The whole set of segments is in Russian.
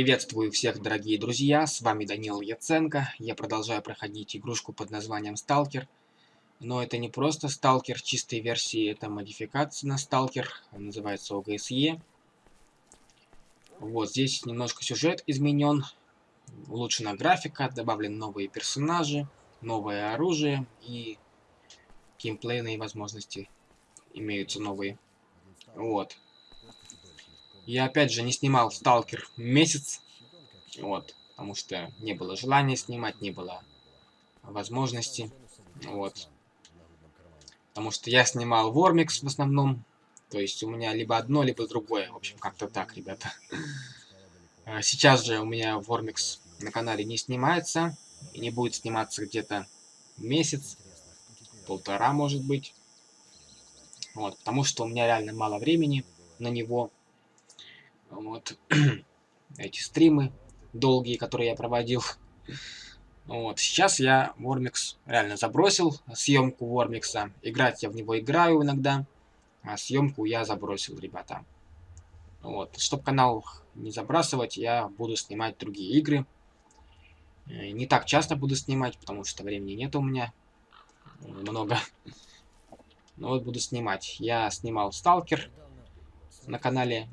Приветствую всех, дорогие друзья, с вами Данил Яценко. Я продолжаю проходить игрушку под названием Сталкер. Но это не просто Сталкер чистой версии, это модификация на Сталкер, называется ОГСЕ. Вот, здесь немножко сюжет изменен, улучшена графика, добавлены новые персонажи, новое оружие и геймплейные возможности имеются новые. Вот. Я опять же не снимал Сталкер месяц. Вот. Потому что не было желания снимать, не было возможности. Вот. Потому что я снимал Вормикс в основном. То есть у меня либо одно, либо другое. В общем, как-то так, ребята. А сейчас же у меня Вормикс на канале не снимается. И не будет сниматься где-то месяц. Полтора, может быть. Вот. Потому что у меня реально мало времени на него. Вот. Эти стримы долгие, которые я проводил. Вот. Сейчас я Вормикс реально забросил, съемку Вормикса. Играть я в него играю иногда, а съемку я забросил, ребята. Вот. Чтобы канал не забрасывать, я буду снимать другие игры. Э, не так часто буду снимать, потому что времени нет у меня много. Но вот буду снимать. Я снимал Сталкер на канале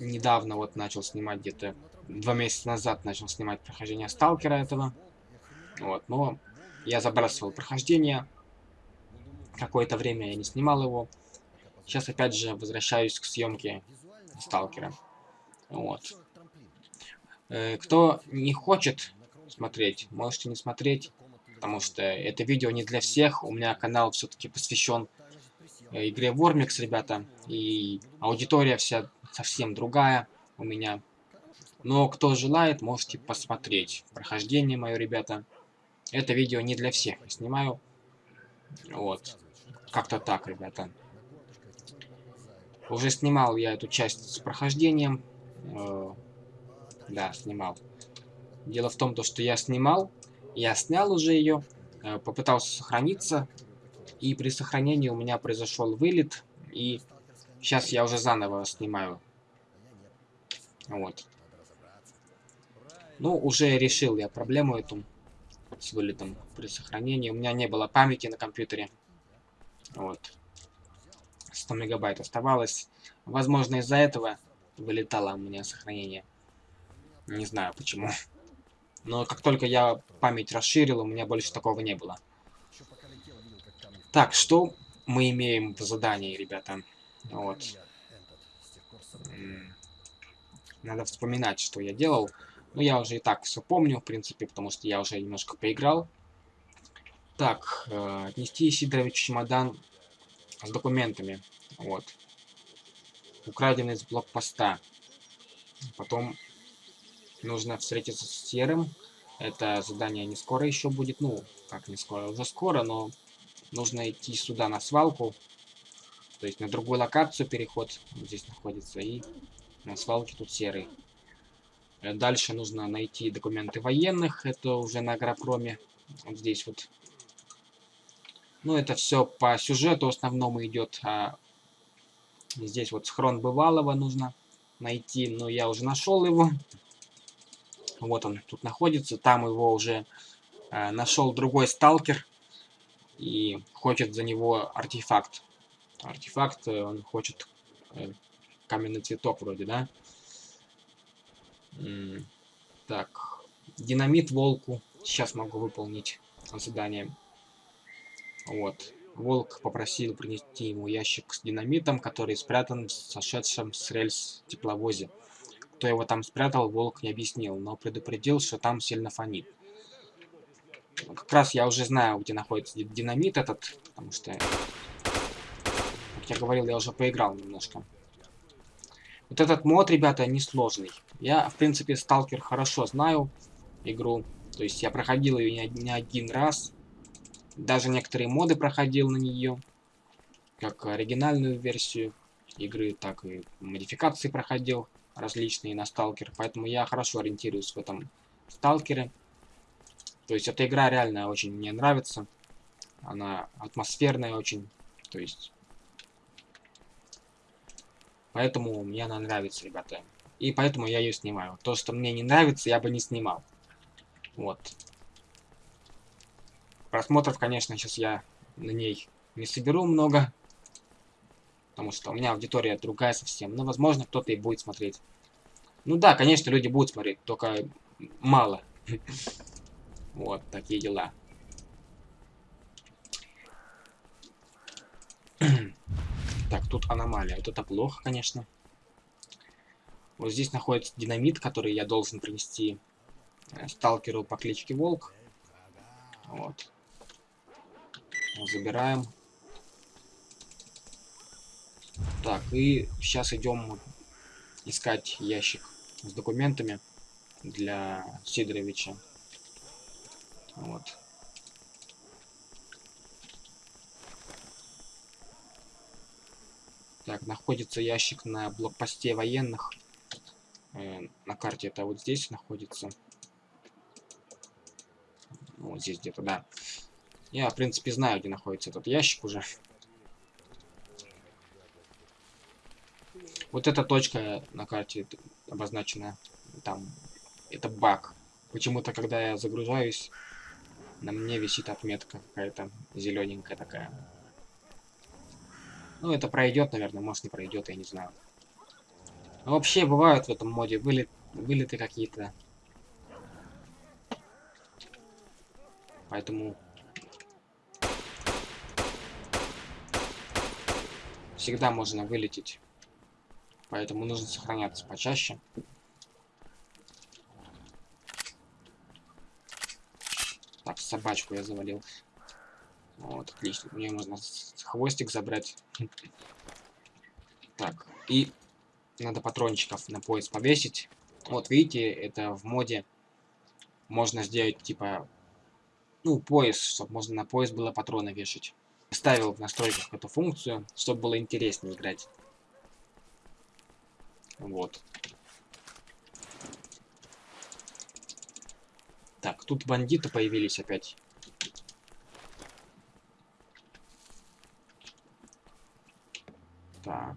недавно вот начал снимать где-то два месяца назад начал снимать прохождение сталкера этого. Вот но я забрасывал прохождение. Какое-то время я не снимал его. Сейчас опять же возвращаюсь к съемке сталкера вот. Э, кто не хочет смотреть можете не смотреть потому что это видео не для всех. У меня канал все-таки посвящен игре Вормикс, ребята, и аудитория вся совсем другая у меня. Но кто желает, можете посмотреть. Прохождение мое, ребята. Это видео не для всех. Я снимаю. Вот. Как-то так, ребята. Уже снимал я эту часть с прохождением. Э, да, снимал. Дело в том, то, что я снимал. Я снял уже ее. Э, попытался сохраниться. И при сохранении у меня произошел вылет. И сейчас я уже заново снимаю вот. Ну, уже решил я проблему эту с вылетом при сохранении. У меня не было памяти на компьютере. Вот. 100 мегабайт оставалось. Возможно, из-за этого вылетало у меня сохранение. Не знаю почему. Но как только я память расширил, у меня больше такого не было. Так, что мы имеем в задании, ребята? Вот. Надо вспоминать, что я делал. Но я уже и так все помню, в принципе, потому что я уже немножко поиграл. Так, э, отнести Сидорович чемодан с документами. Вот. Украденный с блокпоста. Потом нужно встретиться с Серым. Это задание не скоро еще будет. Ну, как не скоро, уже скоро, но нужно идти сюда на свалку. То есть на другую локацию переход здесь находится. И на свалке тут серый. Э, дальше нужно найти документы военных. Это уже на агропроме. Вот здесь вот. Ну, это все по сюжету основному идет. А здесь вот схрон бывалого нужно найти. Но я уже нашел его. Вот он тут находится. Там его уже э, нашел другой сталкер. И хочет за него артефакт. Артефакт э, он хочет э, каменный цветок вроде, да? Так, динамит волку. Сейчас могу выполнить задание. Вот. Волк попросил принести ему ящик с динамитом, который спрятан в сошедшем с рельс тепловозе. Кто его там спрятал, волк не объяснил, но предупредил, что там сильно фонит. Как раз я уже знаю, где находится динамит этот, потому что, как я говорил, я уже поиграл немножко. Вот этот мод, ребята, несложный. Я, в принципе, Сталкер хорошо знаю игру. То есть я проходил ее не, не один раз. Даже некоторые моды проходил на нее. Как оригинальную версию игры, так и модификации проходил различные на Сталкер. Поэтому я хорошо ориентируюсь в этом Сталкере. То есть эта игра реально очень мне нравится. Она атмосферная очень. То есть Поэтому мне она нравится, ребята. И поэтому я ее снимаю. То, что мне не нравится, я бы не снимал. Вот. Просмотров, конечно, сейчас я на ней не соберу много. Потому что у меня аудитория другая совсем. Но, возможно, кто-то и будет смотреть. Ну да, конечно, люди будут смотреть, только мало. Вот, такие дела. Так, тут аномалия. Вот это плохо, конечно. Вот здесь находится динамит, который я должен принести э, сталкеру по кличке Волк. Вот. Забираем. Так, и сейчас идем искать ящик с документами для Сидоровича. Вот. Так, находится ящик на блокпосте военных. Э, на карте это вот здесь находится. Вот здесь где-то, да. Я, в принципе, знаю, где находится этот ящик уже. Вот эта точка на карте обозначена. Там, это баг. Почему-то, когда я загружаюсь, на мне висит отметка какая-то зелененькая такая. Ну, это пройдет, наверное, может не пройдет, я не знаю. Но вообще бывают в этом моде вылет, вылеты какие-то. Поэтому всегда можно вылететь. Поэтому нужно сохраняться почаще. Так, собачку я завалил. Вот, отлично. Мне можно хвостик забрать. Так, и надо патрончиков на пояс повесить. Вот, видите, это в моде можно сделать, типа, ну, пояс, чтобы можно на пояс было патроны вешать. Ставил в настройках эту функцию, чтобы было интереснее играть. Вот. Тут бандиты появились опять. Так.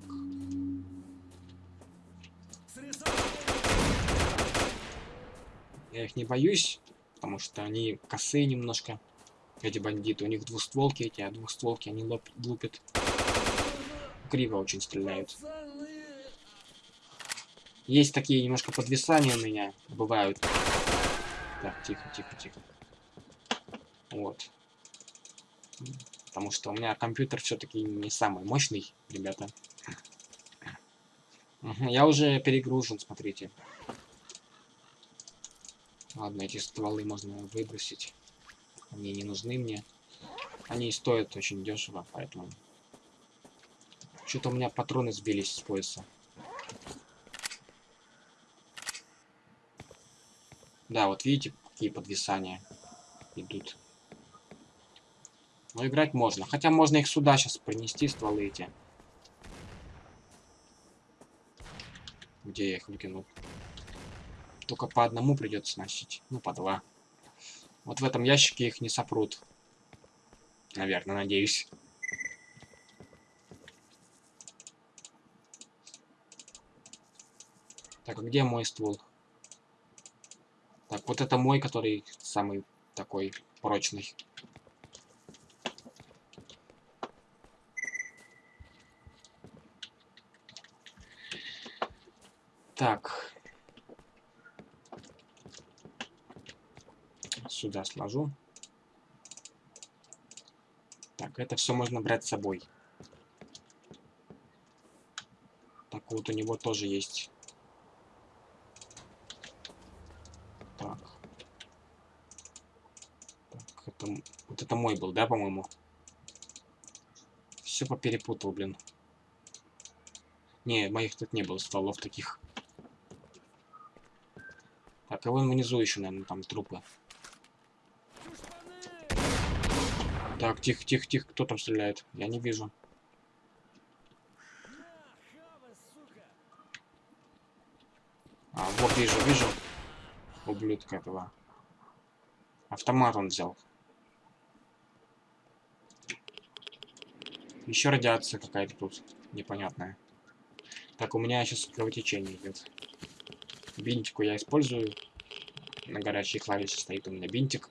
Я их не боюсь, потому что они косые немножко. Эти бандиты, у них двустволки эти, а двустволки они лупят. Криво очень стреляют. Есть такие немножко подвисания у меня, бывают. Так, тихо, тихо, тихо. Вот. Потому что у меня компьютер все-таки не самый мощный, ребята. я уже перегружен, смотрите. Ладно, эти стволы можно выбросить. Они не нужны мне. Они стоят очень дешево, поэтому... Что-то у меня патроны сбились с пояса. Да, вот видите, какие подвисания идут. Но играть можно. Хотя можно их сюда сейчас принести, стволы эти. Где я их выкинул? Только по одному придется носить. Ну, по два. Вот в этом ящике их не сопрут. Наверное, надеюсь. Так, а где мой ствол? Вот это мой, который самый такой прочный. Так. Сюда сложу. Так, это все можно брать с собой. Так, вот у него тоже есть Это, вот это мой был, да, по-моему? Все поперепутал, блин. Не, моих тут не было стволов таких. Так, а вон внизу еще, наверное, там трупы. Так, тихо, тихо, тихо, кто там стреляет? Я не вижу. А, вот вижу, вижу. Ублюдка этого. Автомат он взял. Еще радиация какая-то тут непонятная. Так, у меня сейчас кровотечение идет. Бинтику я использую. На горячей клавише стоит у меня бинтик.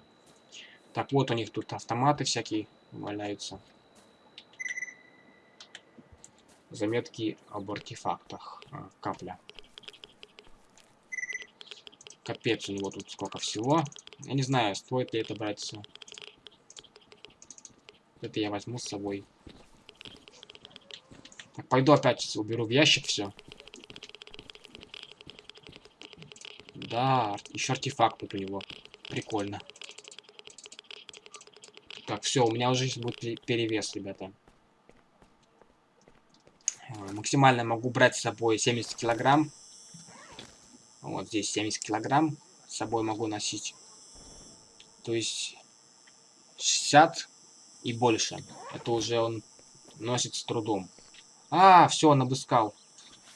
Так, вот у них тут автоматы всякие валяются. Заметки об артефактах. А, капля. Капец, у него тут сколько всего. Я не знаю, стоит ли это брать все. Это я возьму с собой. Пойду опять уберу в ящик все. Да, еще артефакт тут у него. Прикольно. Так, все, у меня уже будет перевес, ребята. Э, максимально могу брать с собой 70 килограмм. Вот здесь 70 килограмм с собой могу носить. То есть 60 и больше. Это уже он носит с трудом. А, все, он обыскал.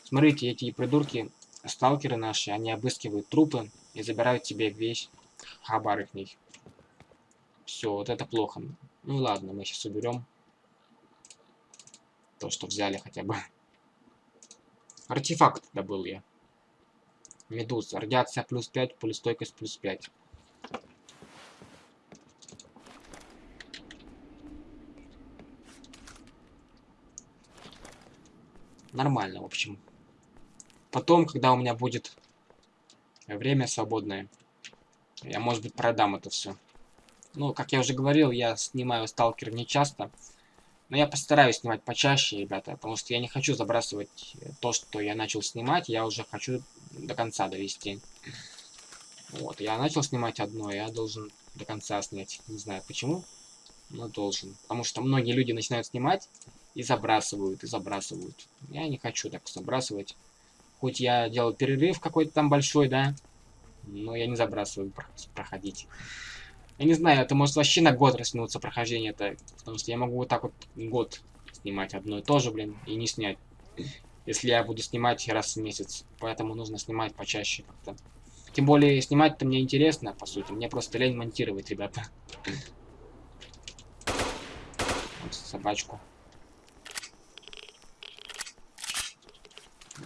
Смотрите, эти придурки, сталкеры наши, они обыскивают трупы и забирают тебе весь хабар их них. Все, вот это плохо. Ну ладно, мы сейчас уберем то, что взяли хотя бы. Артефакт добыл я. Медуз. Радиация плюс 5, пулестойкость плюс 5. Нормально, в общем. Потом, когда у меня будет время свободное, я, может быть, продам это все. Ну, как я уже говорил, я снимаю сталкер не часто. Но я постараюсь снимать почаще, ребята, потому что я не хочу забрасывать то, что я начал снимать, я уже хочу до конца довести. Вот, я начал снимать одно, я должен до конца снять. Не знаю почему, но должен. Потому что многие люди начинают снимать и забрасывают, и забрасывают. Я не хочу так забрасывать. Хоть я делал перерыв какой-то там большой, да, но я не забрасываю проходить. Я не знаю, это может вообще на год растянуться прохождение это, потому что я могу вот так вот год снимать одно и то же, блин, и не снять. Если я буду снимать раз в месяц. Поэтому нужно снимать почаще как-то. Тем более, снимать-то мне интересно, по сути. Мне просто лень монтировать, ребята. Вот собачку.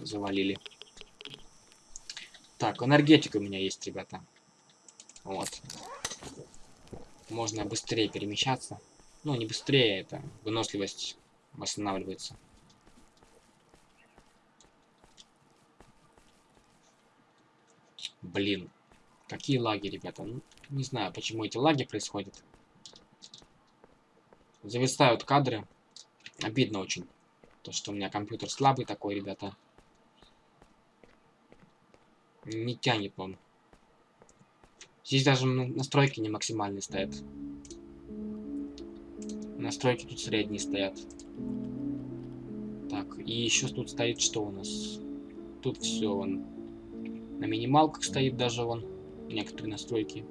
Завалили. Так, энергетика у меня есть, ребята. Вот можно быстрее перемещаться. Ну, не быстрее, это выносливость восстанавливается. Блин, какие лаги, ребята. Ну, не знаю, почему эти лаги происходят. Зависают кадры. Обидно очень. То, что у меня компьютер слабый такой, ребята. Не тянет он. Здесь даже настройки не максимальные стоят. Настройки тут средние стоят. Так, и еще тут стоит что у нас? Тут все он на минималках стоит даже вон некоторые настройки.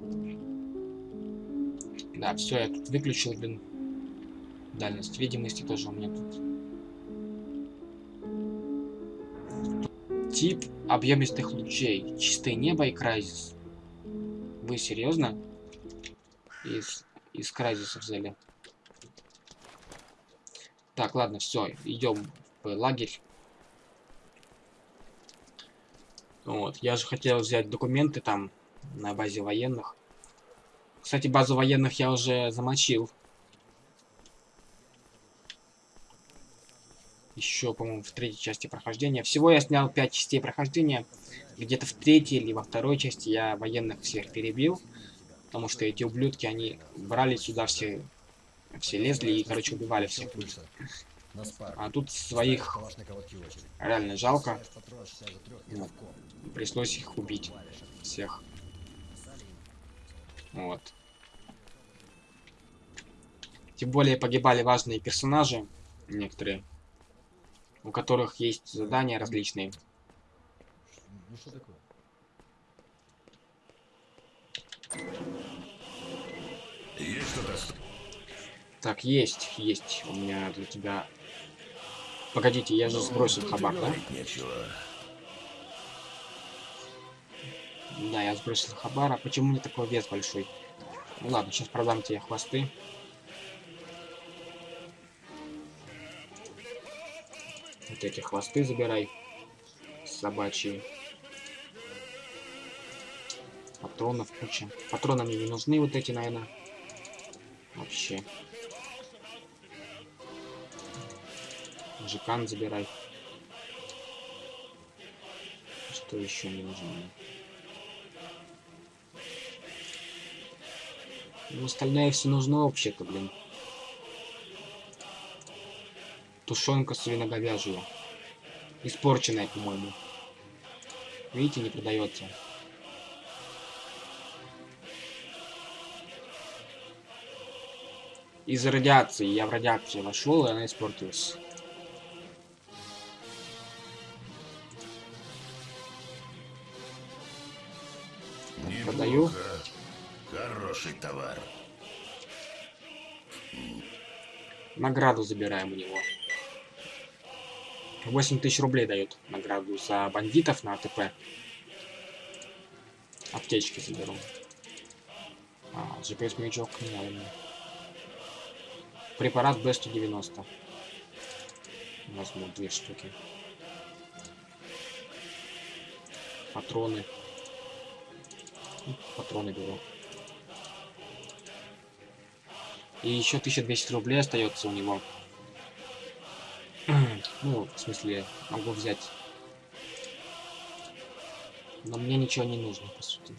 Да, все, я тут выключил, блин. Дальность видимости тоже у меня тут. Тип объемистых лучей. Чистое небо и крайзис. Вы серьезно? Из, из кразиса взяли. Так, ладно, все, идем в лагерь. Вот, я же хотел взять документы там на базе военных. Кстати, базу военных я уже замочил. Еще, по-моему, в третьей части прохождения. Всего я снял 5 частей прохождения где-то в третьей или во второй части я военных всех перебил. Потому что эти ублюдки, они брали сюда все, все лезли и, короче, убивали всех. А тут своих реально жалко. Ну, пришлось их убить. Всех. Вот. Тем более погибали важные персонажи, некоторые, у которых есть задания различные. Ну что такое? Есть что-то? Так, есть, есть. У меня для тебя... Погодите, я же сбросил хабар, да? Нечего. Да, я сбросил хабар. А почему мне такой вес большой? Ну ладно, сейчас продам тебе хвосты. Вот эти хвосты забирай. Собачьи. Патронов куча. Патроны мне не нужны вот эти, наверное. Вообще. Жикан забирай. Что еще не нужно? Ну, остальное все нужно вообще-то, блин. Тушенка свиноговяжья. Испорченная, по-моему. Видите, не продается. Из радиации. Я в радиацию вошел, и она испортилась. Продаю. Хороший товар. Награду забираем у него. 8 тысяч рублей дают награду за бандитов на АТП. Аптечки заберу. А, GPS маячок не надо мне. Препарат B190. Возьму две штуки. Патроны. Ну, Патроны беру. И еще 1200 рублей остается у него. Ну, в смысле, могу взять. Но мне ничего не нужно, по сути.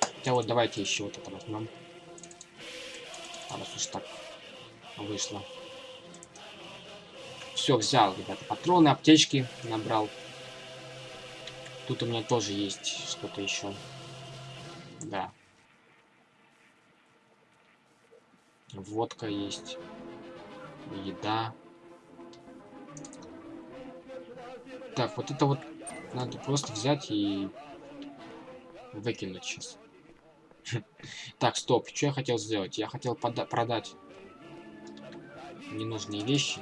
Хотя вот давайте еще вот это возьмем. А раз уж так вышло. Все, взял, ребята, патроны, аптечки набрал. Тут у меня тоже есть что-то еще. Да. Водка есть. Еда. Так, вот это вот надо просто взять и выкинуть сейчас. Так, стоп. Что я хотел сделать? Я хотел продать ненужные вещи.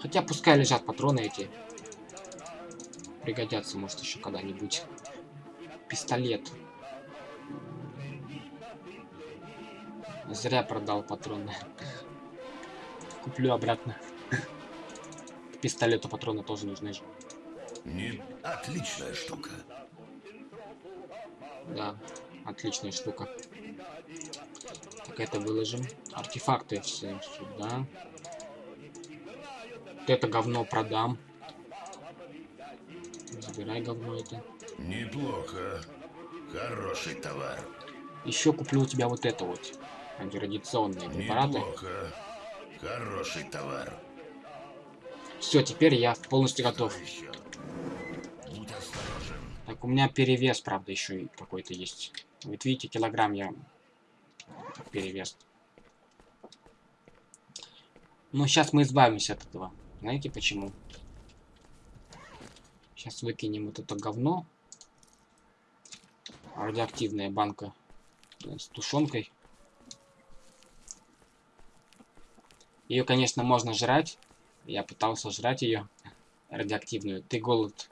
Хотя пускай лежат патроны эти. Пригодятся, может, еще когда-нибудь. Пистолет. Зря продал патроны. Куплю обратно. Пистолету патроны тоже нужны же. Не... Отличная штука. Да, отличная штука. Так, это выложим. Артефакты все сюда. Вот это говно продам. Забирай говно это. Неплохо. Хороший товар. Еще куплю у тебя вот это вот. Антирадиационные препараты. Неплохо. Хороший товар. Все, теперь я полностью готов. Так, у меня перевес, правда, еще и какой-то есть. Вот видите, килограмм я перевес. Ну, сейчас мы избавимся от этого. Знаете почему? Сейчас выкинем вот это говно. Радиоактивная банка с тушенкой. Ее, конечно, можно жрать. Я пытался жрать ее радиоактивную. Ты голод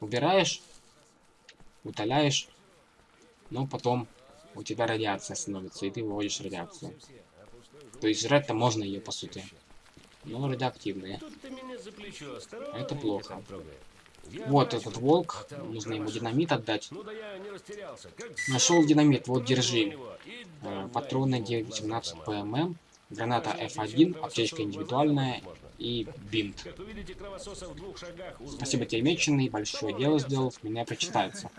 убираешь, утоляешь, но потом у тебя радиация становится, и ты выводишь радиацию. То есть жрать-то можно ее, по сути. Но радиоактивные. Это плохо. Вот этот волк, нужно ему динамит отдать. Нашел динамит, вот держи. Э, патроны 918 ПММ, граната F1, аптечка индивидуальная и бинт. Спасибо тебе, меченый, большое дело сделал, меня прочитается.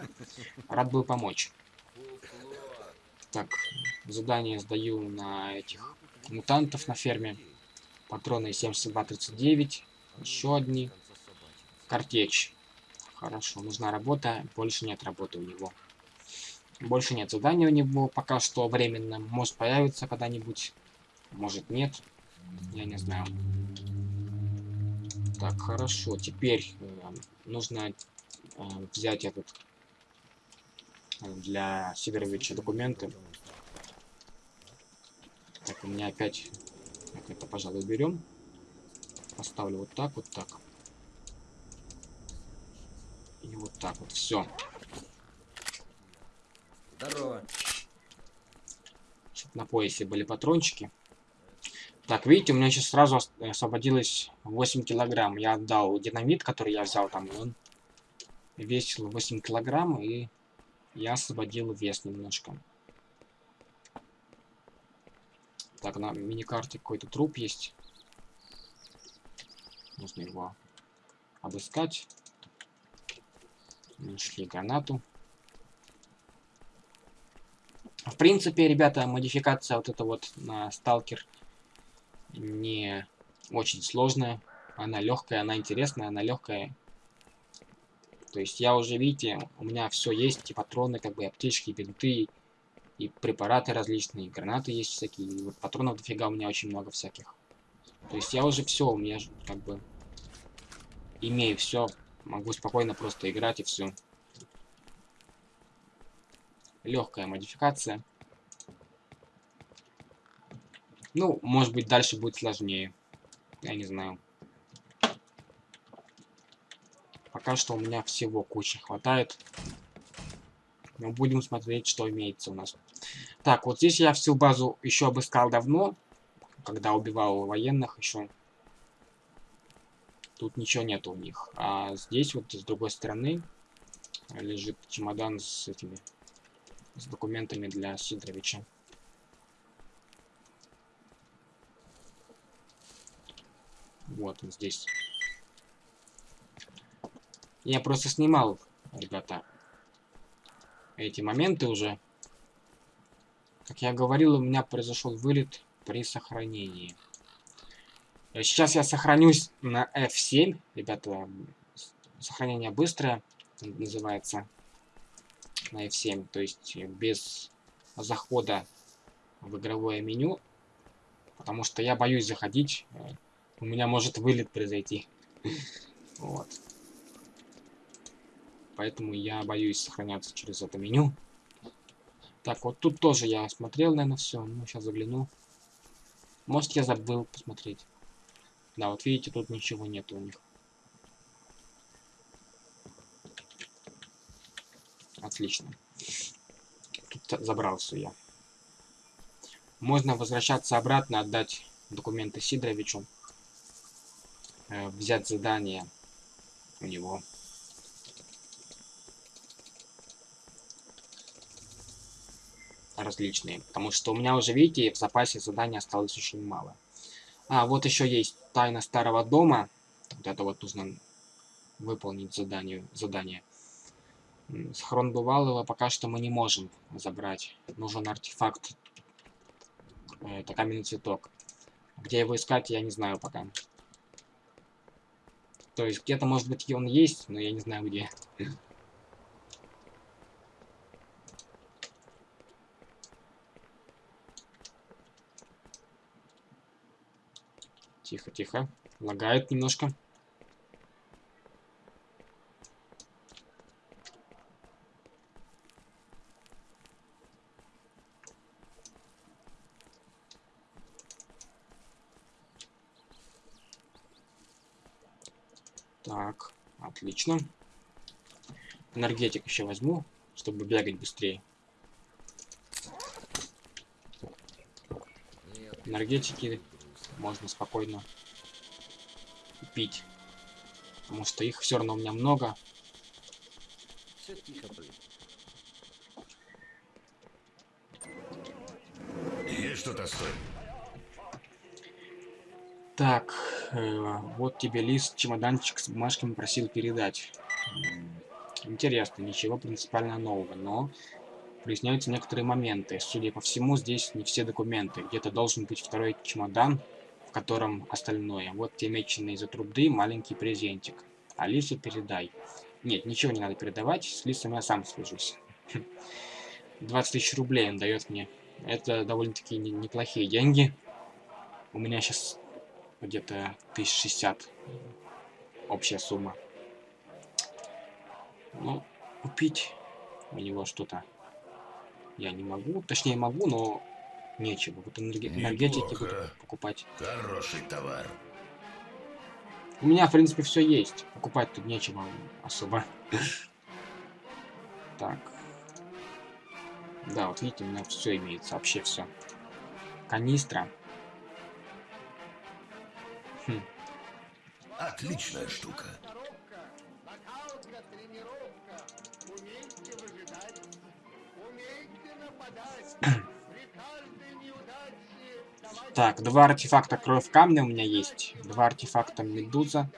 Рад был помочь. Так, задание сдаю на этих мутантов на ферме. Патроны 7239, еще одни. Картечь. Хорошо, нужна работа, больше нет работы у него. Больше нет задания у него, пока что временно. Может появится когда-нибудь, может нет. Я не знаю. Так, хорошо. Теперь э, нужно э, взять этот э, для Сидоровича документы. Так, у меня опять... Так, это, пожалуй, берем. Поставлю вот так, вот так. И вот так вот, все. Здорово. На поясе были патрончики. Так, видите, у меня сейчас сразу освободилось 8 килограмм. Я отдал динамит, который я взял там, он весил 8 килограмм, и я освободил вес немножко. Так, на миникарте какой-то труп есть. Нужно его обыскать. Нашли гранату. В принципе, ребята, модификация вот эта вот на сталкер не очень сложная. Она легкая, она интересная, она легкая. То есть я уже, видите, у меня все есть, и патроны, как бы аптечки, бинты, и препараты различные, и гранаты есть всякие, и вот патронов дофига у меня очень много всяких. То есть я уже все, у меня как бы имею все, могу спокойно просто играть и все. Легкая модификация. Ну, может быть, дальше будет сложнее. Я не знаю. Пока что у меня всего куча хватает. Но будем смотреть, что имеется у нас. Так, вот здесь я всю базу еще обыскал давно. Когда убивал военных еще. Тут ничего нет у них. А здесь вот с другой стороны лежит чемодан с этими с документами для Сидоровича. Вот он здесь. Я просто снимал, ребята, эти моменты уже. Как я говорил, у меня произошел вылет при сохранении. Сейчас я сохранюсь на F7. Ребята, сохранение быстрое называется на F7. То есть без захода в игровое меню. Потому что я боюсь заходить. У меня может вылет произойти. Вот. Поэтому я боюсь сохраняться через это меню. Так, вот тут тоже я смотрел, наверное, все. Ну, сейчас загляну. Может, я забыл посмотреть. Да, вот видите, тут ничего нет у них. Отлично. Тут забрал все я. Можно возвращаться обратно, отдать документы Сидоровичу. Э, взять задание у него. различные. Потому что у меня уже, видите, в запасе заданий осталось очень мало. А, вот еще есть тайна старого дома. Вот это вот нужно выполнить задание. задание. Схрон бывалого пока что мы не можем забрать. Нужен артефакт. Это каменный цветок. Где его искать, я не знаю пока. То есть где-то, может быть, он есть, но я не знаю где. Тихо, тихо. Лагает немножко. Так, отлично. Энергетик еще возьму, чтобы бегать быстрее. Энергетики можно спокойно пить. Потому что их все равно у меня много. Все тихо, блин. Есть что-то стоит. Так, э, вот тебе лист, чемоданчик с бумажками просил передать. Интересно, ничего принципиально нового, но проясняются некоторые моменты. Судя по всему, здесь не все документы. Где-то должен быть второй чемодан, в котором остальное. Вот те меченые за труды, маленький презентик. Алису передай. Нет, ничего не надо передавать, с Лисом я сам свяжусь. 20 тысяч рублей он дает мне. Это довольно-таки неплохие деньги. У меня сейчас где-то 1060 общая сумма. Ну, купить у него что-то я не могу. Точнее, могу, но нечего. Вот энерги... энергетики буду покупать. Хороший товар. У меня, в принципе, все есть. Покупать тут нечего особо. Так. Да, вот видите, у меня все имеется. Вообще все. Канистра. Отличная штука. Так, два артефакта кровь камня у меня есть. Два артефакта медуза.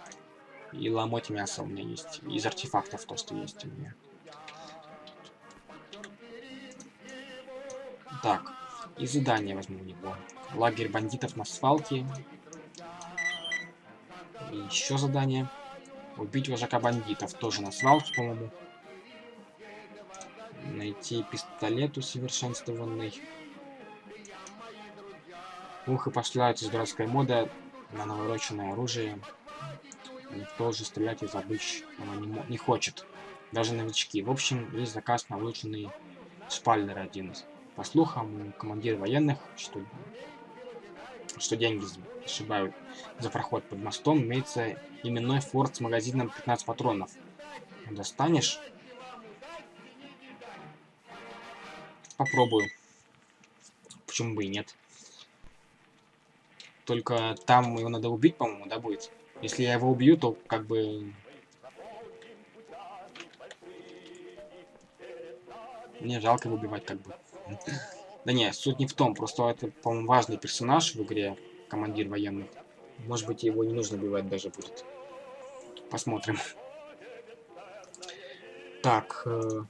И ломоть мясо у меня есть. Из артефактов то, что есть у меня. Так, и задание возьму у него. Лагерь бандитов на свалке. И еще задание. Убить вожака бандитов. Тоже на свалке, по-моему. Найти пистолет усовершенствованный. Ух, и пошла эта дурацкая мода на навороченное оружие. Никто уже стрелять из обычного не, не хочет. Даже новички. В общем, есть заказ на улучшенный шпальнер один. По слухам, командир военных, что, что деньги сшибают за проход под мостом, имеется именной форт с магазином 15 патронов. Достанешь? Попробую. Почему бы и нет? Только там его надо убить, по-моему, да, будет? Если я его убью, то как бы... Мне жалко его убивать, как бы. Да не, суть не в том, просто это, по-моему, важный персонаж в игре, командир военных. Может быть, его не нужно убивать даже будет. Посмотрим. Так. Э...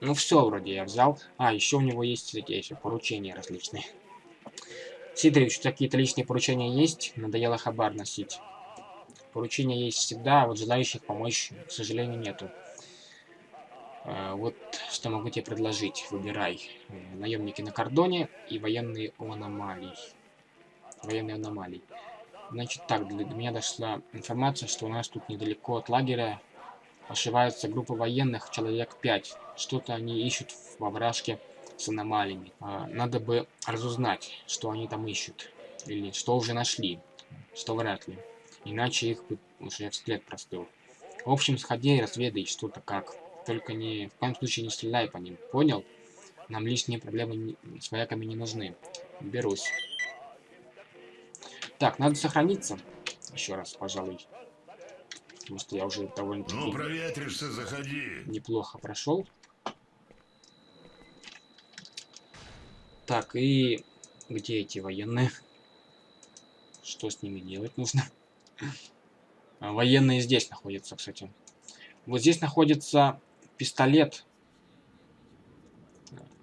Ну все, вроде я взял. А, еще у него есть эти поручения различные. Сидорович, какие-то личные поручения есть? Надоело хабар носить. Поручения есть всегда, а вот желающих помочь, к сожалению, нету. А, вот что могу тебе предложить. Выбирай. Э, наемники на кордоне и военные у аномалий. Военные аномалии. Значит так, до меня дошла информация, что у нас тут недалеко от лагеря ошивается группа военных, человек 5. Что-то они ищут во вражке с аномалиями. А, надо бы разузнать, что они там ищут. Или что уже нашли. Что вряд ли. Иначе их бы уже взгляд простыл. В общем, сходи и разведай что-то как. Только не, в коем случае не стреляй по ним. Понял? Нам лишние проблемы не, с вояками не нужны. Берусь. Так, надо сохраниться. Еще раз, пожалуй. Потому что я уже довольно-таки... Ну, проветришься, заходи. Неплохо прошел. Так, и... Где эти военные? Что с ними делать нужно? Военные здесь находятся, кстати. Вот здесь находится пистолет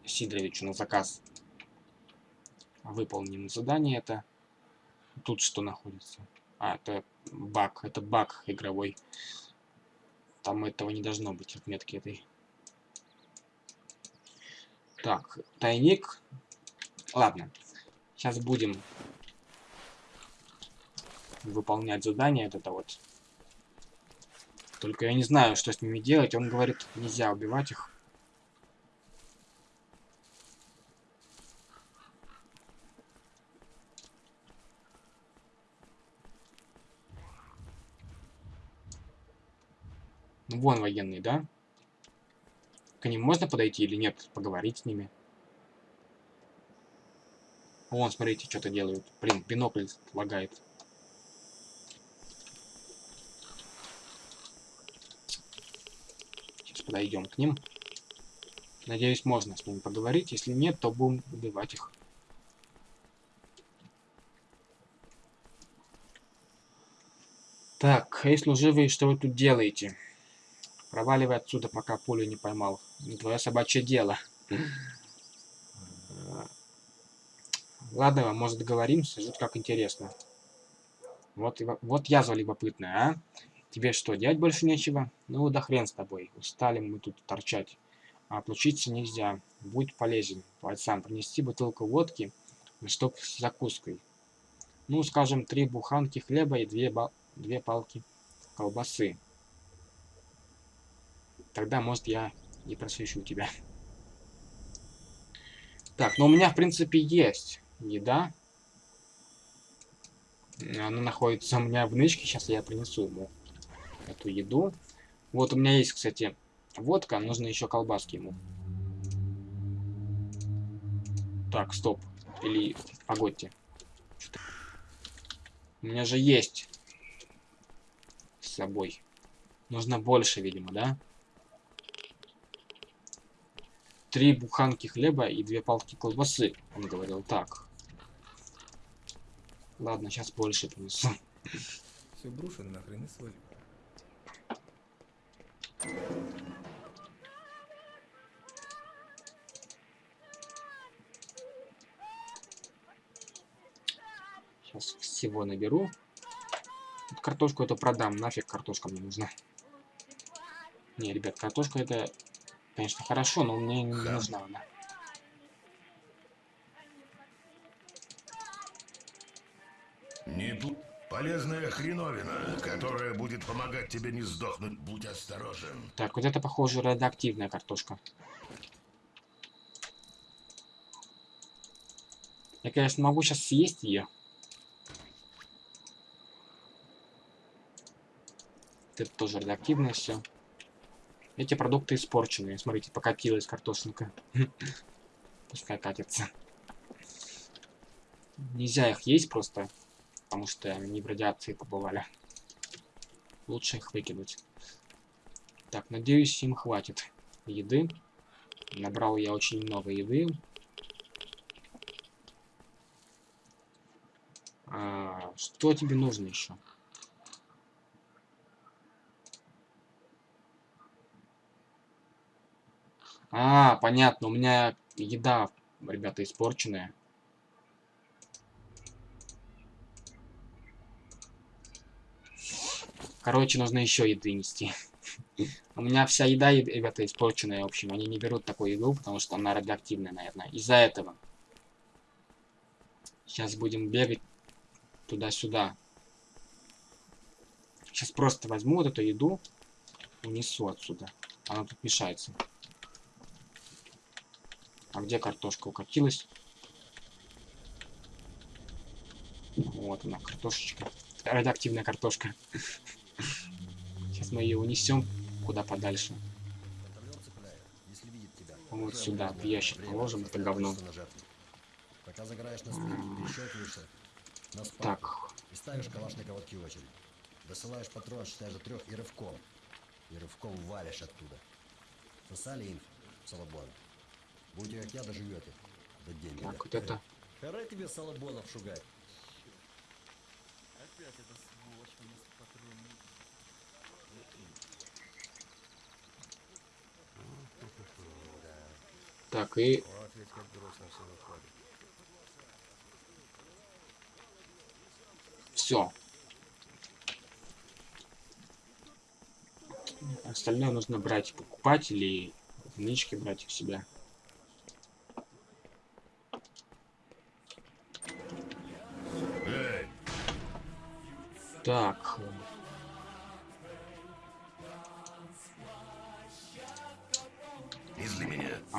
Сидоровичу на заказ. Выполним задание это. Тут что находится? А, это баг. Это баг игровой. Там этого не должно быть, отметки этой. Так, тайник. Ладно. Сейчас будем выполнять задание это вот. Только я не знаю, что с ними делать. Он говорит, нельзя убивать их. Ну, вон военные, да? К ним можно подойти или нет? Поговорить с ними. Вон, смотрите, что-то делают. Блин, бинокль лагает. Сейчас подойдем к ним. Надеюсь, можно с ними поговорить. Если нет, то будем убивать их. Так, эй, служивые, что вы тут делаете? Проваливай отсюда, пока пулю не поймал. Твое собачье дело. Ладно, может договоримся, жуть как интересно. Вот, вот язва любопытная, а? Тебе что, делать больше нечего? Ну да хрен с тобой, устали мы тут торчать. А отлучиться нельзя, будь полезен. Пальцам принести бутылку водки, чтоб с закуской. Ну, скажем, три буханки хлеба и две, две палки колбасы. Тогда, может, я не просвещу тебя. Так, но у меня, в принципе, есть еда. Она находится у меня в нычке. Сейчас я принесу ему эту еду. Вот у меня есть, кстати, водка. Нужно еще колбаски ему. Так, стоп. Или, погодьте. У меня же есть с собой. Нужно больше, видимо, да? три буханки хлеба и две палки колбасы. Он говорил так. Ладно, сейчас больше принесу. Все брошено нахрен и свалил. Сейчас всего наберу. Вот картошку эту продам. Нафиг картошка мне нужна. Не, ребят, картошка это, конечно, хорошо, но мне не нужна она. Полезная хреновина, которая будет помогать тебе не сдохнуть. Будь осторожен. Так, вот это, похоже, радиоактивная картошка. Я, конечно, могу сейчас съесть ее. Это тоже радиоактивное все. Эти продукты испорченные. Смотрите, покатилась картошинка. Пускай катится. Нельзя их есть просто, потому что они в радиации побывали. Лучше их выкинуть. Так, надеюсь, им хватит еды. Набрал я очень много еды. А, что тебе нужно еще? А, понятно, у меня еда, ребята, испорченная. Короче, нужно еще еды нести. У меня вся еда, ребята, испорченная, в общем. Они не берут такую еду, потому что она радиоактивная, наверное. Из-за этого. Сейчас будем бегать туда-сюда. Сейчас просто возьму вот эту еду, унесу отсюда. Она тут мешается. А где картошка укатилась? Вот она, картошечка. Радиоактивная картошка. Сейчас мы ее унесем куда подальше. Контролер цепляет. Если видит тебя. Вот сюда, в ящик положим это говно. на жертву. Пока загораешь на спринт, перещелкиваешься на спарку Так, и ставишь калаш на короткий очередь. Досылаешь патрон, считаешь до трех и рывком. И рывком валишь оттуда. Сосали инф, Салабон. Будете как я, доживете. До денег. так, вот это. Харе тебе Салабонов шугать. Опять эта Так, и все. Остальное нужно брать, покупать или наличке брать у себя. Так.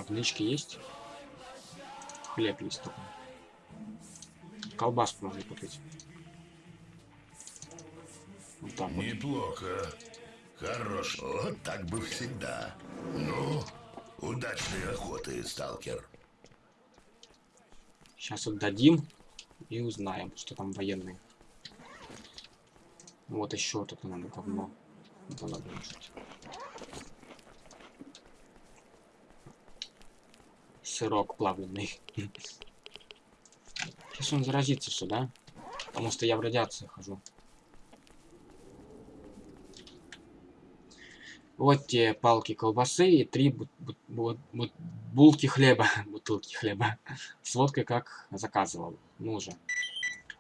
А наличке есть? Хлеб есть только. Колбаску можно купить. Вот так вот. Неплохо. Хорош. Вот так бы всегда. Ну, удачной охоты, сталкер. Сейчас отдадим и узнаем, что там военные. Вот еще тут надо говно. Это надо решить. Сырок плавленый. Сейчас он заразится сюда. Потому что я в радиации хожу. Вот те палки колбасы и три бу- бу- бу- бу- булки хлеба. Бутылки хлеба. С водкой, как заказывал. Ну уже.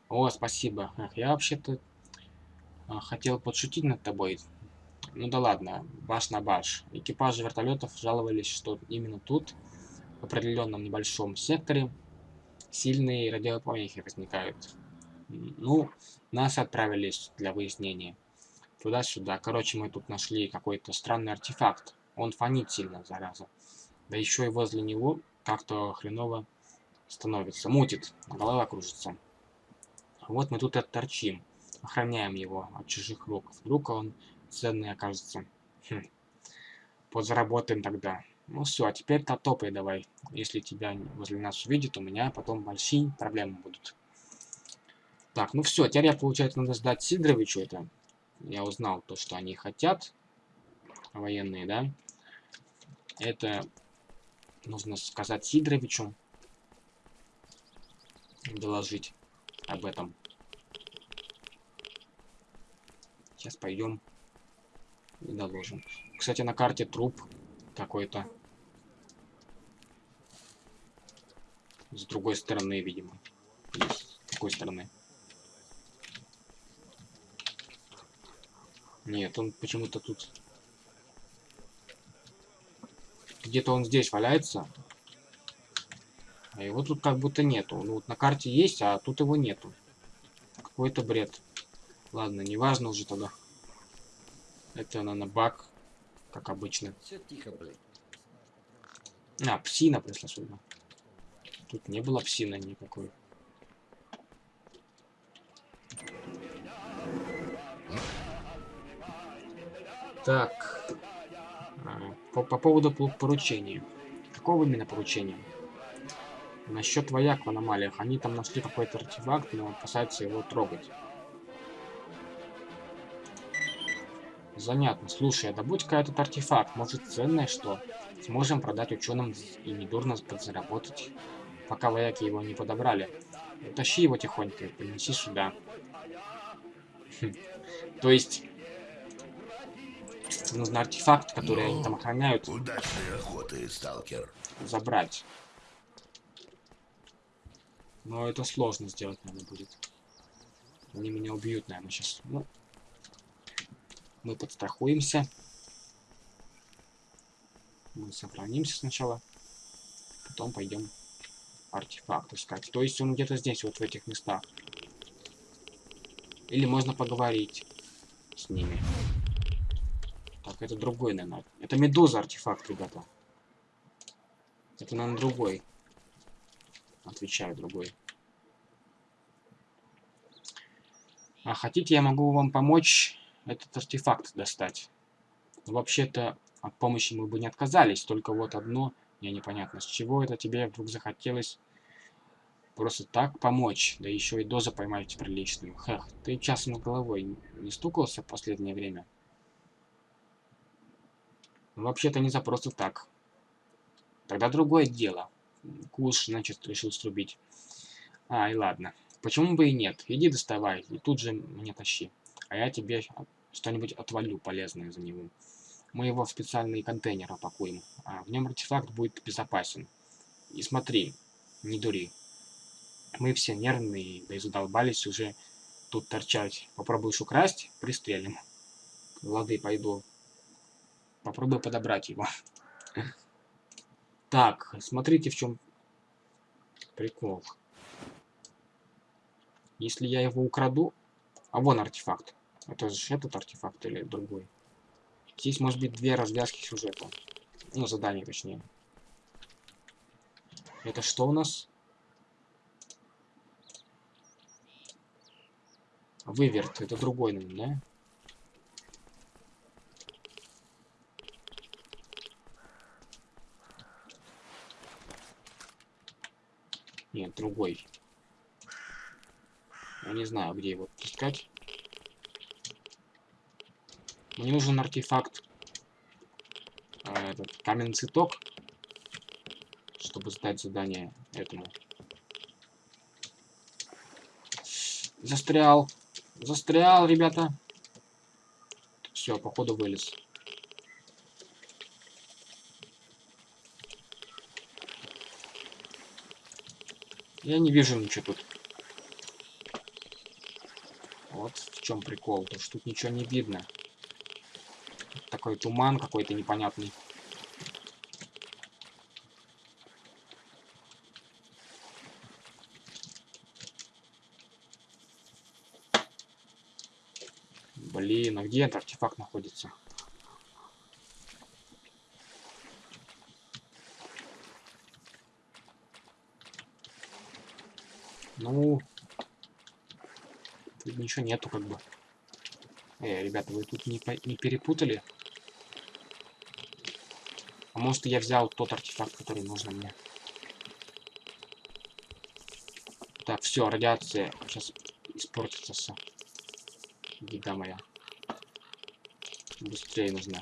О, спасибо. Эх, я вообще-то а, хотел подшутить над тобой. Ну да ладно, баш на баш. Экипажи вертолетов жаловались, что именно тут, определенном небольшом секторе, сильные радиопомехи возникают. Ну, нас отправились для выяснения. Туда-сюда. Короче, мы тут нашли какой-то странный артефакт. Он фонит сильно, зараза. Да еще и возле него как-то хреново становится. Мутит, голова кружится. Вот мы тут отторчим. Охраняем его от чужих рук. Вдруг он ценный окажется. Хм. Подзаработаем тогда. Ну все, а теперь-то топай давай. Если тебя возле нас увидит, у меня потом большие проблемы будут. Так, ну все, теперь я, получается, надо сдать Сидоровичу это. Я узнал то, что они хотят. Военные, да? Это Нужно сказать Сидоровичу. Доложить об этом. Сейчас пойдем и доложим. Кстати, на карте труп какой-то. С другой стороны, видимо. С какой стороны? Нет, он почему-то тут... Где-то он здесь валяется. А его тут как будто нету. Ну вот на карте есть, а тут его нету. Какой-то бред. Ладно, неважно уже тогда. Это, наверное, баг, как обычно. Все тихо, блядь. А, псина пришла сюда. Тут не было псины никакой. Так. А, По, по поводу поручения. Какого именно поручения? Насчет вояк в аномалиях. Они там нашли какой-то артефакт, но опасаются его трогать. Занятно. Слушай, а добудь-ка этот артефакт. Может, ценное что? Сможем продать ученым и недурно подзаработать, пока вояки его не подобрали. Утащи его тихонько и принеси сюда. Хм. То есть, нужно артефакт, который они там охраняют, Удачной охоты, сталкер. забрать. Но это сложно сделать, наверное, будет. Они меня убьют, наверное, сейчас. Ну, мы подстрахуемся. Мы сохранимся сначала. Потом пойдем артефакт искать. То есть он где-то здесь, вот в этих местах. Или можно поговорить с ними. Так, это другой, наверное. Это медуза артефакт, ребята. Это, наверное, другой. Отвечаю, другой. А хотите, я могу вам помочь этот артефакт достать. Вообще-то от помощи мы бы не отказались, только вот одно, мне непонятно, с чего это тебе вдруг захотелось просто так помочь, да еще и дозу поймать приличную. Хех, ты часом над головой не стукался в последнее время? Вообще-то не за просто так. Тогда другое дело. Куш, значит, решил срубить. А, и ладно. Почему бы и нет? Иди доставай, и тут же мне тащи. А я тебе что-нибудь отвалю полезное за него. Мы его в специальный контейнер опакуем, а в нем артефакт будет безопасен. И смотри, не дури. Мы все нервные, да и задолбались уже тут торчать. Попробуешь украсть, пристрелим. Лады, пойду. Попробую подобрать его. Так, смотрите, в чем прикол. Если я его украду... А вон артефакт. Это же этот артефакт или другой? Здесь может быть две развязки сюжета. Ну, задание точнее. Это что у нас? Выверт. Это другой, наверное, да? Нет, другой. Я не знаю, где его искать. Мне нужен артефакт. а, этот каменный цветок. Чтобы сдать задание этому. Застрял. Застрял, ребята. Все, походу вылез. Я не вижу ничего тут. Вот в чем прикол, то что тут ничего не видно. Такой туман какой-то непонятный. Блин, а где этот артефакт находится? Ну, тут ничего нету, как бы. Эй, ребята, вы тут не, не перепутали? А может, я взял тот артефакт, который нужен мне? Так, все, радиация сейчас испортится все. Еда моя. Быстрее нужно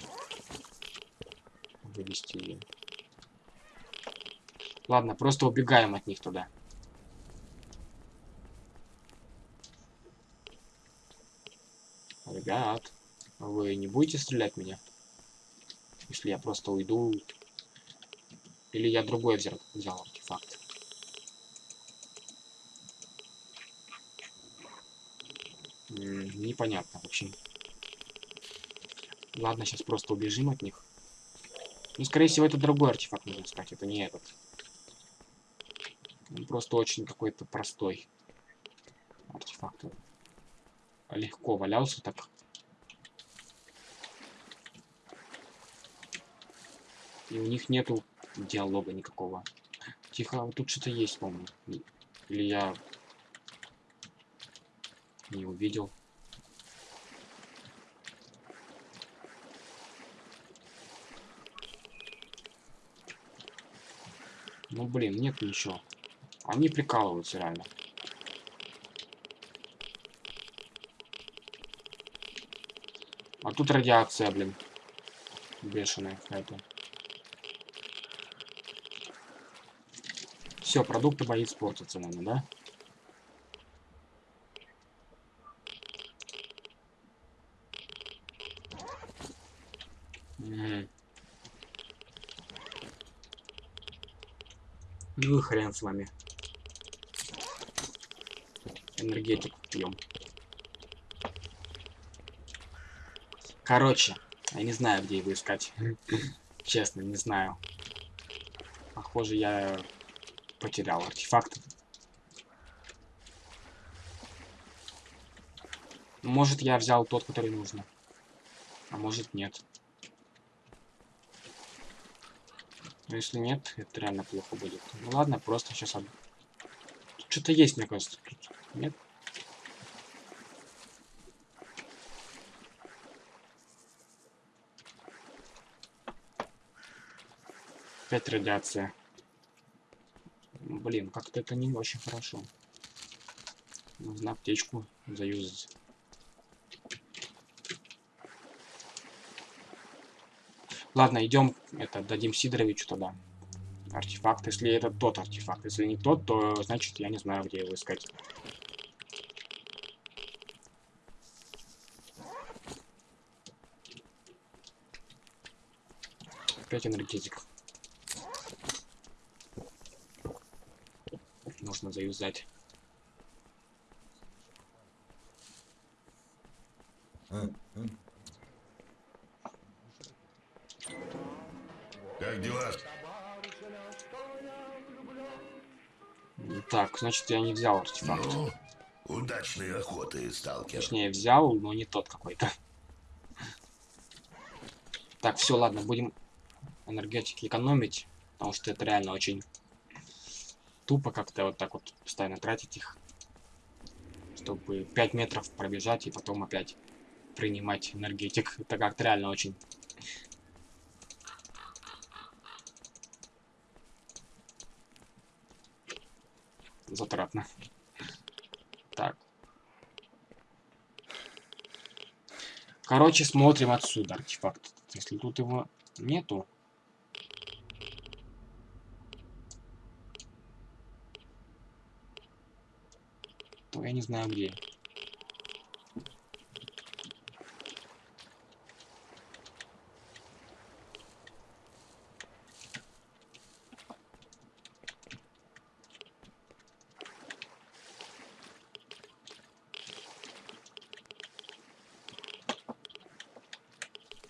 вывести ее. Ладно, просто убегаем от них туда. Ребят, вы не будете стрелять меня? Если я просто уйду... Или я другой взял, взял артефакт? Непонятно, в общем. Ладно, сейчас просто убежим от них. Ну, скорее всего, это другой артефакт, нужно сказать, это не этот. Он просто очень какой-то простой артефакт. Легко валялся так. И у них нету диалога никакого. Тихо, вот тут что-то есть, по-моему. Или я не увидел. Ну блин, нет ничего. Они прикалываются реально. А тут радиация, блин. Бешеная какая-то. Все, продукты боит испортятся, наверное, да? Ну и хрен с вами. Энергетик пьем. Короче, я не знаю, где его искать. Честно, не знаю. Похоже, я потерял артефакт. Может, я взял тот, который нужно. А может, нет. Но если нет, это реально плохо будет. Ну ладно, просто сейчас... От... Что-то есть, мне кажется. Тут нет? Опять радиация. Блин, как-то это не очень хорошо. Нужно аптечку заюзать. Ладно, идем, это, дадим Сидоровичу тогда. Артефакт, если это тот артефакт. Если не тот, то значит я не знаю, где его искать. Опять энергетик. Нужно заюзать. Как дела? Так, значит, я не взял артефакт. Ну, удачной охоты, сталкер. Точнее, взял, но не тот какой-то. Так, все, ладно, будем энергетики экономить, потому что это реально очень тупо как-то вот так вот постоянно тратить их, чтобы 5 метров пробежать и потом опять принимать энергетик. Это как-то реально очень затратно. Так. Короче, смотрим отсюда артефакт. Если тут его нету. Я не знаю где.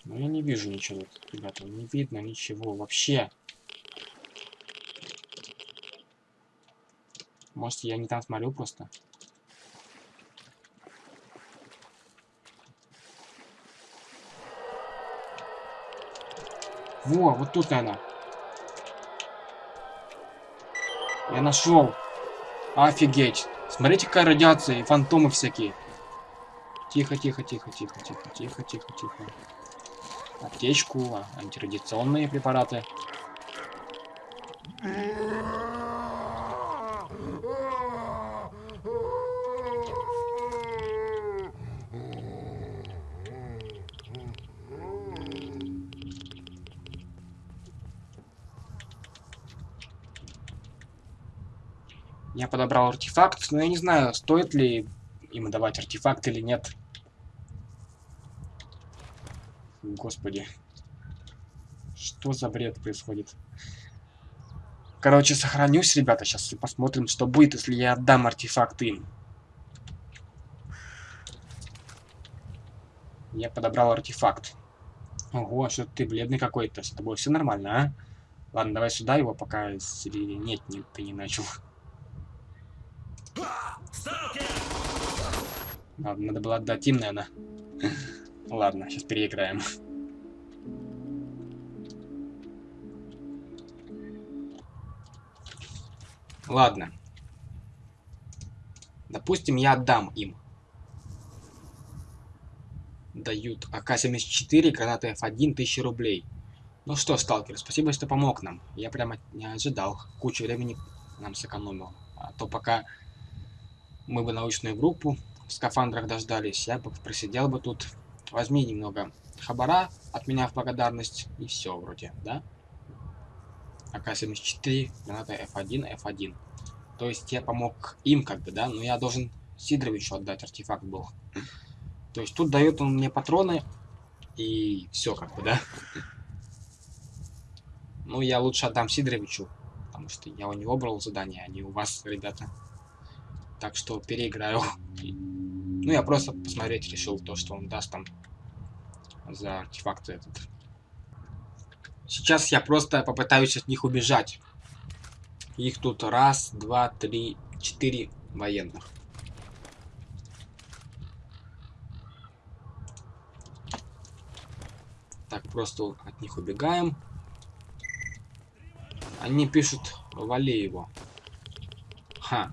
Но я не вижу ничего, ребята, не видно ничего вообще. Может, я не там смотрю просто? Во, вот тут, наверное. Я нашел. Офигеть. Смотрите, какая радиация и фантомы всякие. Тихо, тихо, тихо, тихо, тихо, тихо, тихо, тихо. Аптечку, антирадиационные препараты. Я подобрал артефакт, но я не знаю, стоит ли им давать артефакт или нет. Господи. Что за бред происходит? Короче, сохранюсь, ребята, сейчас и посмотрим, что будет, если я отдам артефакт им. Я подобрал артефакт. Ого, что ты бледный какой-то. С тобой все нормально, а? Ладно, давай сюда его, пока... Нет, нет, ты не начал. Ладно, надо было отдать им, наверное. Ладно, сейчас переиграем. Ладно. Допустим, я отдам им. Дают АК-74, граната F1, 1000 рублей. Ну что, сталкер, спасибо, что помог нам. Я прямо не ожидал. Кучу времени нам сэкономил. А то пока мы бы научную группу в скафандрах дождались, я бы просидел бы тут. Возьми немного хабара от меня в благодарность, и все вроде, да? АК-74, граната F1, F1. То есть я помог им как бы, да? Но я должен Сидоровичу отдать, артефакт был. То есть тут дает он мне патроны, и все как бы, да? Ну, я лучше отдам Сидоровичу, потому что я у него брал задание, а не у вас, ребята. Так что переиграю. Ну, я просто посмотреть решил то, что он даст там за артефакт этот. Сейчас я просто попытаюсь от них убежать. Их тут раз, два, три, четыре военных. Так, просто от них убегаем. Они пишут, вали его. Ха.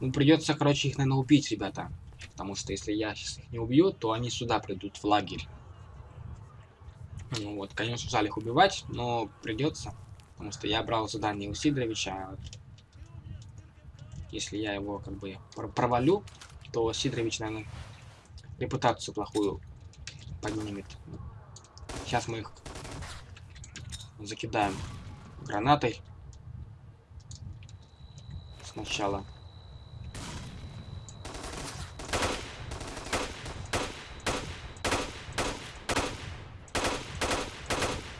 Ну, придется, короче, их, наверное, убить, ребята. Потому что если я сейчас их не убью, то они сюда придут, в лагерь. Ну вот, конечно, жаль их убивать, но придется. Потому что я брал задание у Сидоровича. Если я его как бы провалю, то Сидорович, наверное, репутацию плохую поднимет. Сейчас мы их закидаем гранатой. Сначала.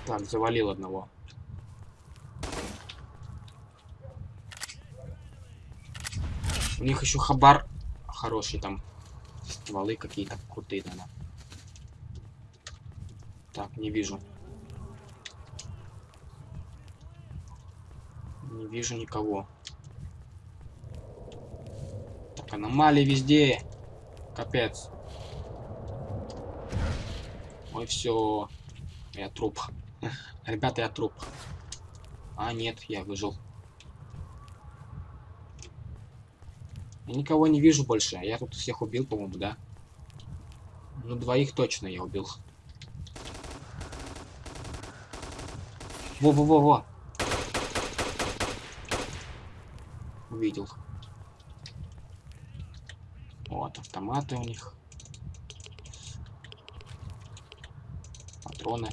Так, завалил одного. У них еще хабар хороший там. Стволы какие-то крутые, наверное. Так, не вижу. Не вижу никого. Так, аномалии везде. Капец. Ой, все. Я труп. Ребята, я труп. А, нет, я выжил. Я никого не вижу больше. Я тут всех убил, по-моему, да? Ну, двоих точно я убил. Во-во-во-во. Увидел. Вот, автоматы у них. Патроны.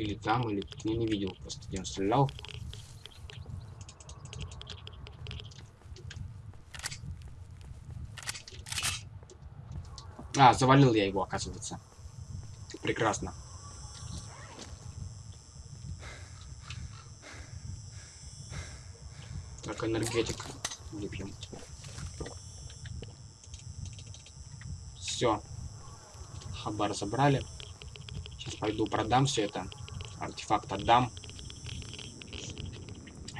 Или там, или тут. Я не видел просто, где он стрелял. А, завалил я его, оказывается. Прекрасно. Так, энергетик выпьем. Все. Хабар забрали. Сейчас пойду продам все это. Артефакт отдам.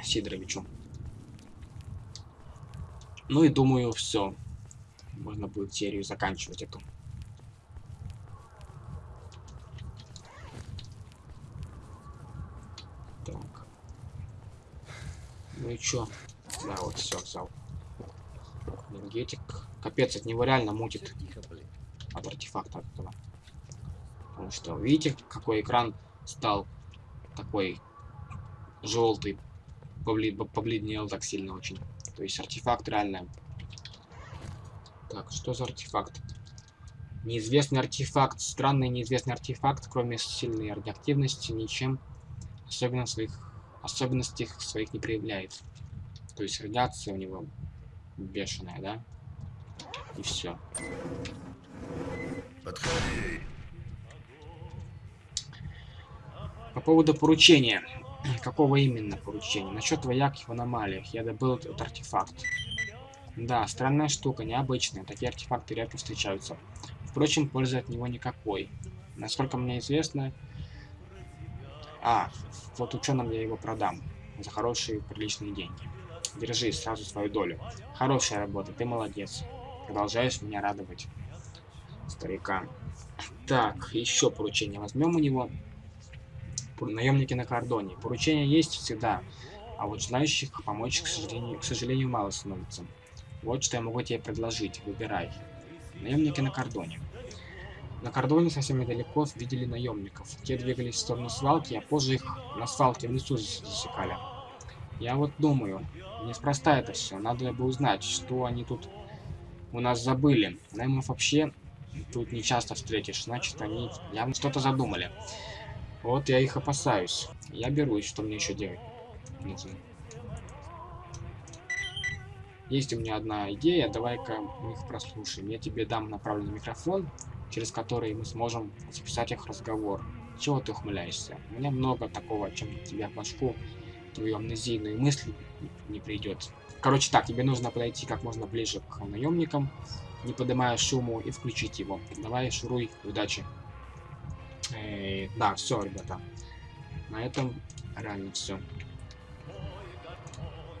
Сидоровичу. Ну и думаю, все. Можно будет серию заканчивать эту. Так. Ну и чё? Да, вот все, взял. Энергетик. Капец, от него реально мутит. От артефакта этого. Потому что, видите, какой экран стал такой желтый. Побледнел так сильно очень. То есть артефакт реально так, что за артефакт? Неизвестный артефакт. Странный неизвестный артефакт, кроме сильной радиоактивности, ничем особенно своих особенностей своих не проявляет. То есть радиация у него бешеная, да? И все. Подходи. По поводу поручения. Какого именно поручения? Насчет вояк в аномалиях. Я добыл этот артефакт. Да, странная штука, необычная. Такие артефакты редко встречаются. Впрочем, пользы от него никакой. Насколько мне известно... А, вот ученым я его продам. За хорошие, приличные деньги. Держи сразу свою долю. Хорошая работа, ты молодец. Продолжаешь меня радовать. Старика. Так, еще поручение возьмем у него. Наемники на кордоне. Поручения есть всегда, а вот желающих помочь, к сожалению, к сожалению, мало становится. Вот что я могу тебе предложить. Выбирай. Наемники на кордоне. На кордоне совсем недалеко видели наемников. Те двигались в сторону свалки, а позже их на свалке в лесу засекали. Я вот думаю, неспроста это все. Надо бы узнать, что они тут у нас забыли. Наймов вообще тут не часто встретишь. Значит, они явно что-то задумали. Вот я их опасаюсь. Я берусь, что мне еще делать нужно. Есть у меня одна идея, давай-ка мы их прослушаем. Я тебе дам направленный микрофон, через который мы сможем записать их разговор. Чего ты ухмыляешься? У меня много такого, чем тебе в башку, твою амнезийную мысль не придет. Короче так, тебе нужно подойти как можно ближе к наемникам, не поднимая шуму, и включить его. Давай, шуруй, удачи. Э, да, все, ребята. На этом реально все.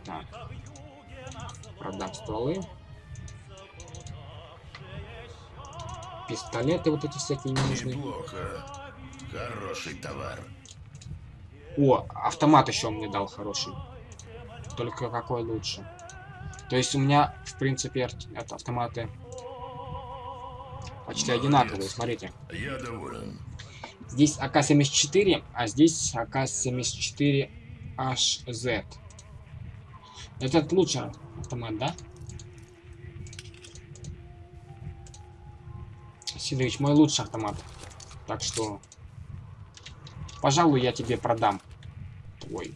Так. Продам стволы. Пистолеты вот эти всякие ненужные. Неплохо. Хороший товар. О, автомат еще он мне дал хороший. Только какой лучше. То есть у меня, в принципе, автоматы почти Молодец. одинаковые, смотрите. Я доволен. Здесь АК-74, а здесь АК-74HZ. Этот лучше автомат, да? Сидорович, мой лучший автомат. Так что, пожалуй, я тебе продам твой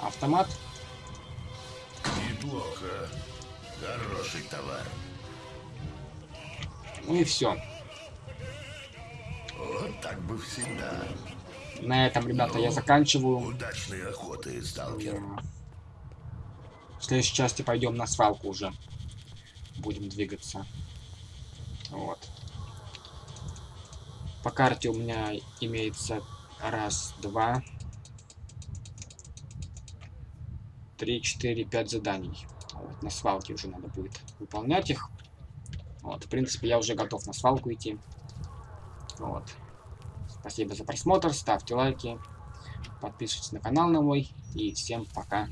автомат. Неплохо. Хороший товар. Ну и все. Вот так бы всегда. На этом, ребята, я заканчиваю. Удачной охоты, сталкер. В следующей части пойдем на свалку уже. Будем двигаться. Вот. По карте у меня имеется раз, два, три, четыре, пять заданий. Вот, на свалке уже надо будет выполнять их. Вот, в принципе, я уже готов на свалку идти. Вот. Спасибо за просмотр, ставьте лайки, подписывайтесь на канал на мой. И всем пока.